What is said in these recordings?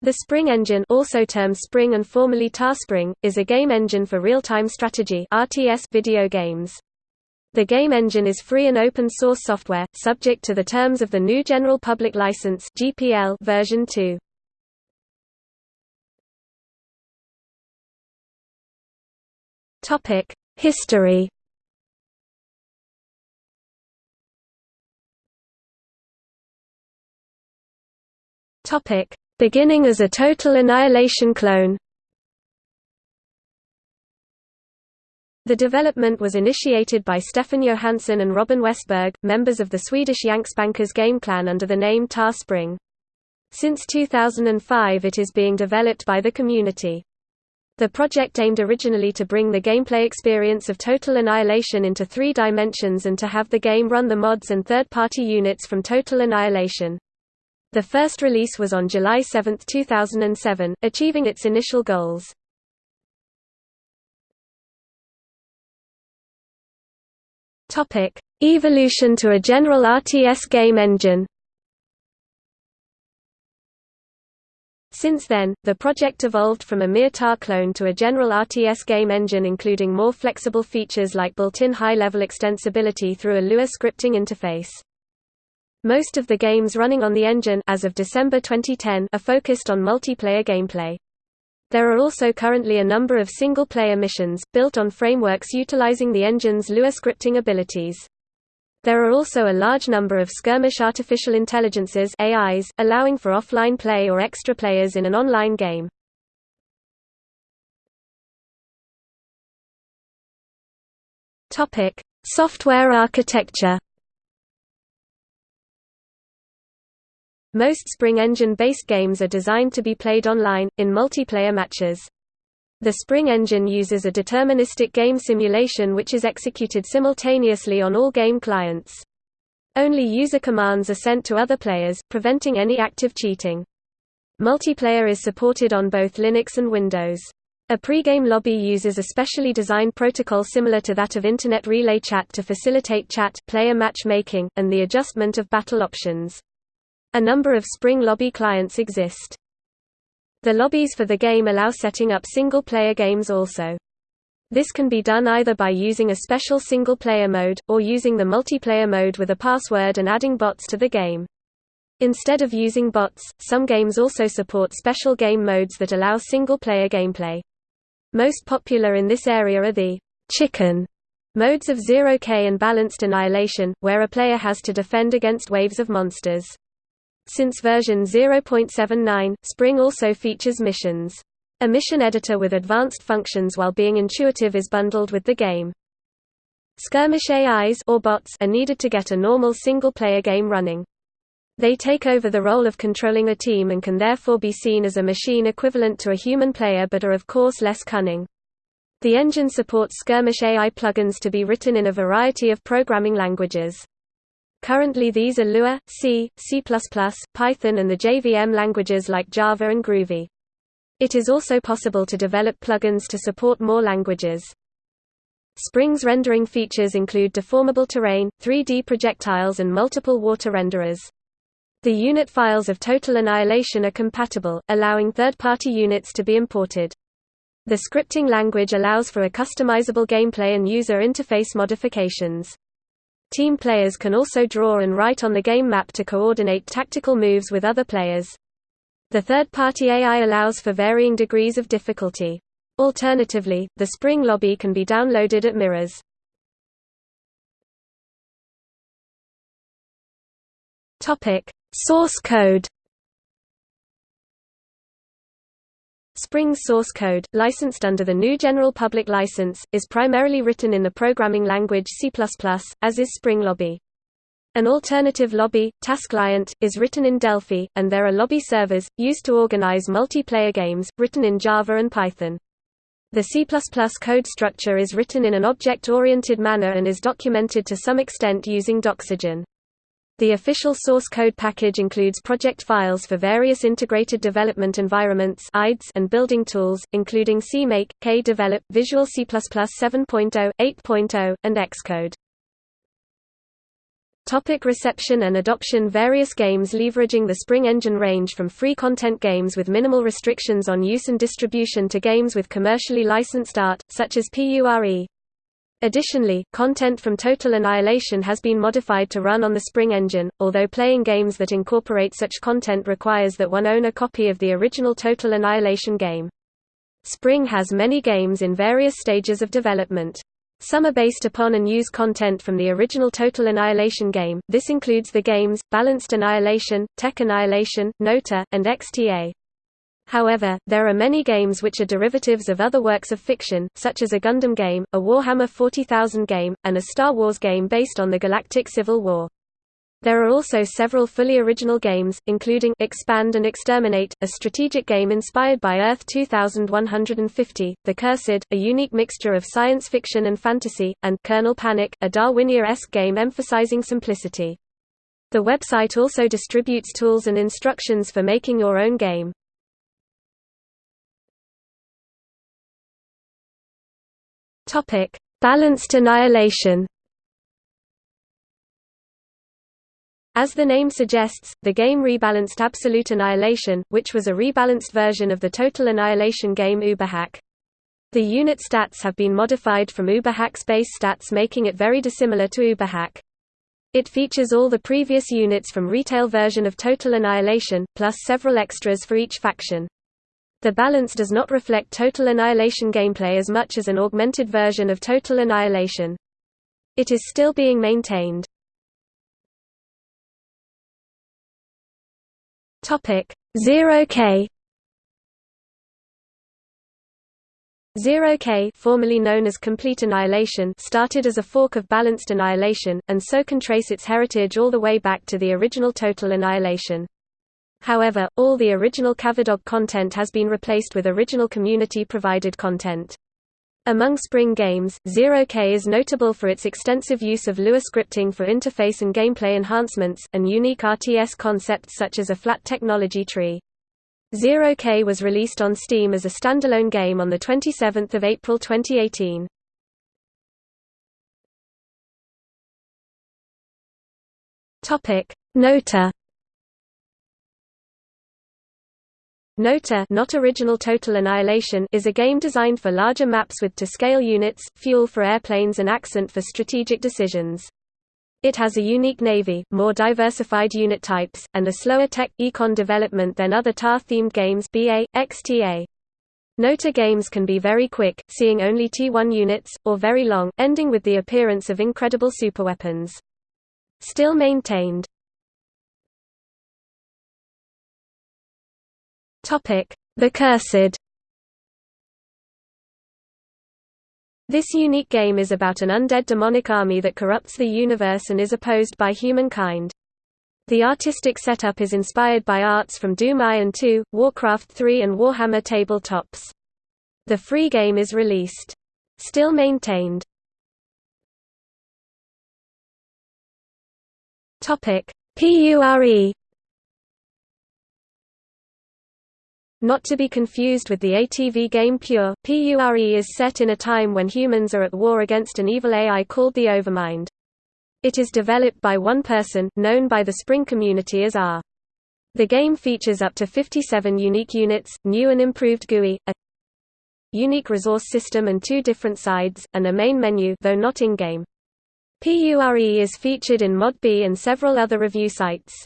The Spring engine also termed Spring and formerly TA Spring, is a game engine for real-time strategy RTS video games. The game engine is free and open source software, subject to the terms of the GNU General Public License GPL version 2. Topic: History. Topic: Beginning as a Total Annihilation clone The development was initiated by Stefan Johansson and Robin Westberg, members of the Swedish Yankspankers game clan under the name TA Spring. Since 2005 it is being developed by the community. The project aimed originally to bring the gameplay experience of Total Annihilation into three dimensions and to have the game run the mods and third-party units from Total Annihilation. The first release was on July 7, 2007, achieving its initial goals. Evolution to a general RTS game engine. Since then, the project evolved from a mere TAR clone to a general RTS game engine including more flexible features like built-in high-level extensibility through a Lua scripting interface. Most of the games running on the engine as of December 2010 are focused on multiplayer gameplay. There are also currently a number of single-player missions, built on frameworks utilizing the engine's Lua scripting abilities. There are also a large number of skirmish artificial intelligences AIs, allowing for offline play or extra players in an online game. Software architecture Most Spring Engine-based games are designed to be played online, in multiplayer matches. The Spring Engine uses a deterministic game simulation which is executed simultaneously on all game clients. Only user commands are sent to other players, preventing any active cheating. Multiplayer is supported on both Linux and Windows. A pre-game lobby uses a specially designed protocol similar to that of Internet Relay Chat to facilitate chat, player matchmaking, and the adjustment of battle options. A number of Spring Lobby clients exist. The lobbies for the game allow setting up single-player games also. This can be done either by using a special single-player mode, or using the multiplayer mode with a password and adding bots to the game. Instead of using bots, some games also support special game modes that allow single-player gameplay. Most popular in this area are the chicken modes of Zero K and balanced annihilation, where a player has to defend against waves of monsters. Since version 0.79, Spring also features missions. A mission editor with advanced functions while being intuitive is bundled with the game. Skirmish AIs or bots are needed to get a normal single-player game running. They take over the role of controlling a team and can therefore be seen as a machine equivalent to a human player but are of course less cunning. The engine supports Skirmish AI plugins to be written in a variety of programming languages. Currently these are Lua, C, C++, Python and the JVM languages like Java and Groovy. It is also possible to develop plugins to support more languages. Spring's rendering features include deformable terrain, 3D projectiles and multiple water renderers. The unit files of Total Annihilation are compatible, allowing third-party units to be imported. The scripting language allows for a customizable gameplay and user interface modifications. Team players can also draw and write on the game map to coordinate tactical moves with other players. The third-party AI allows for varying degrees of difficulty. Alternatively, the Spring lobby can be downloaded at Mirrors. Topic: Source code. Spring's source code, licensed under the GNU General Public License, is primarily written in the programming language C++, as is Spring Lobby. An alternative lobby, TaskClient, is written in Delphi, and there are lobby servers, used to organize multiplayer games, written in Java and Python. The C++ code structure is written in an object-oriented manner and is documented to some extent using Doxygen. The official source code package includes project files for various integrated development environments and building tools, including CMake, KDevelop, Visual C++ 7.0, 8.0, and Xcode. Topic reception and adoption Various games leveraging the Spring Engine range from free content games with minimal restrictions on use and distribution to games with commercially licensed art, such as PURE. Additionally, content from Total Annihilation has been modified to run on the Spring Engine, although playing games that incorporate such content requires that one own a copy of the original Total Annihilation game. Spring has many games in various stages of development. Some are based upon and use content from the original Total Annihilation game, this includes the games, Balanced Annihilation, Tech Annihilation, Nota, and XTA. However, there are many games which are derivatives of other works of fiction, such as a Gundam game, a Warhammer 40,000 game, and a Star Wars game based on the Galactic Civil War. There are also several fully original games, including Expand and Exterminate, a strategic game inspired by Earth 2150, The Cursed, a unique mixture of science fiction and fantasy, and Kernel Panic, a Darwinia-esque game emphasizing simplicity. The website also distributes tools and instructions for making your own game. Balanced annihilation As the name suggests, the game rebalanced Absolute Annihilation, which was a rebalanced version of the Total Annihilation game Uberhack. The unit stats have been modified from Uberhack's base stats making it very dissimilar to Uberhack. It features all the previous units from retail version of Total Annihilation, plus several extras for each faction. The balance does not reflect Total Annihilation gameplay as much as an augmented version of Total Annihilation. It is still being maintained. Topic Zero K Zero K formerly known as Complete Annihilation started as a fork of Balanced Annihilation, and so can trace its heritage all the way back to the original Total Annihilation. However, all the original Cavedog content has been replaced with original community-provided content. Among Spring games, Zero K is notable for its extensive use of Lua scripting for interface and gameplay enhancements, and unique RTS concepts such as a flat technology tree. Zero K was released on Steam as a standalone game on 27 April 2018. Nota Nota not original Total Annihilation is a game designed for larger maps with to-scale units, fuel for airplanes and accent for strategic decisions. It has a unique navy, more diversified unit types, and a slower tech, econ development than other TAR-themed games BA, XTA. Nota games can be very quick, seeing only T1 units, or very long, ending with the appearance of incredible superweapons. Still maintained The Cursed This unique game is about an undead demonic army that corrupts the universe and is opposed by humankind. The artistic setup is inspired by arts from Doom Iron 2, Warcraft 3 and Warhammer tabletops. The free game is released. Still maintained. PURE Not to be confused with the ATV game Pure, PURE is set in a time when humans are at war against an evil AI called the Overmind. It is developed by one person, known by the Spring community as R. The game features up to 57 unique units, new and improved GUI, a unique resource system and two different sides, and a main menu though not in-game. PURE is featured in ModDB and several other review sites.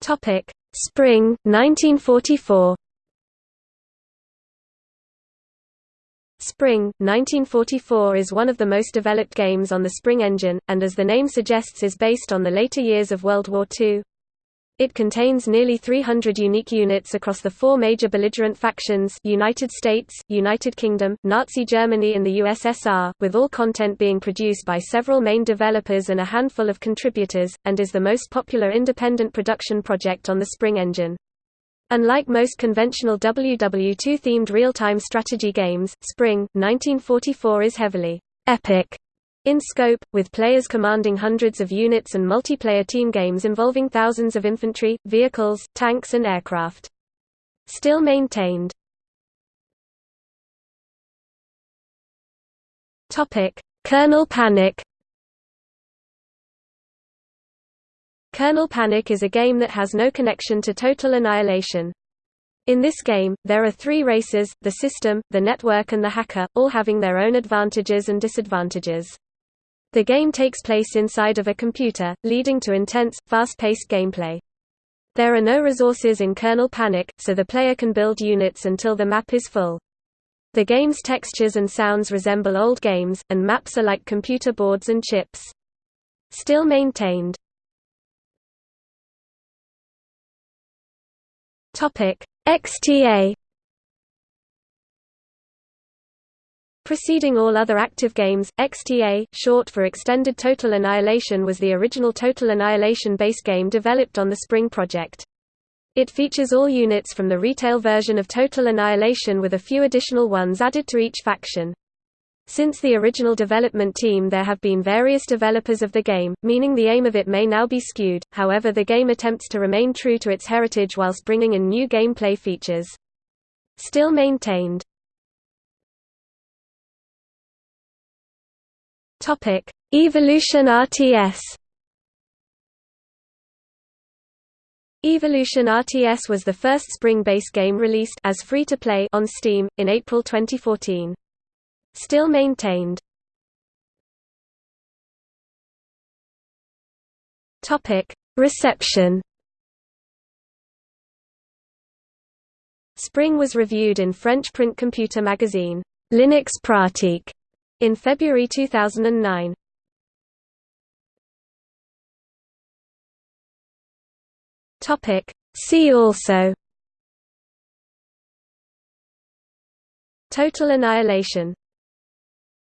Topic: Spring 1944. Spring 1944 is one of the most developed games on the Spring engine, and as the name suggests is based on the later years of World War II. It contains nearly 300 unique units across the four major belligerent factions United States, United Kingdom, Nazi Germany and the USSR, with all content being produced by several main developers and a handful of contributors, and is the most popular independent production project on the Spring engine. Unlike most conventional WW2-themed real-time strategy games, Spring, 1944 is heavily epic in scope, with players commanding hundreds of units and multiplayer team games involving thousands of infantry, vehicles, tanks and aircraft. Still maintained. Kernel Panic. Kernel Panic is a game that has no connection to Total Annihilation. In this game, there are three races, the system, the network and the hacker, all having their own advantages and disadvantages. The game takes place inside of a computer, leading to intense, fast-paced gameplay. There are no resources in Kernel Panic, so the player can build units until the map is full. The game's textures and sounds resemble old games, and maps are like computer boards and chips. Still maintained. XTA Preceding all other active games, XTA, short for Extended Total Annihilation was the original Total Annihilation base game developed on the Spring project. It features all units from the retail version of Total Annihilation with a few additional ones added to each faction. Since the original development team there have been various developers of the game, meaning the aim of it may now be skewed, however the game attempts to remain true to its heritage whilst bringing in new gameplay features. Still maintained. Evolution RTS Evolution RTS was the first Spring-based game released as free-to-play on Steam, in April 2014. Still maintained. Reception Spring was reviewed in French print computer magazine, Linux Pratique, in February 2009. Topic. See also. Total annihilation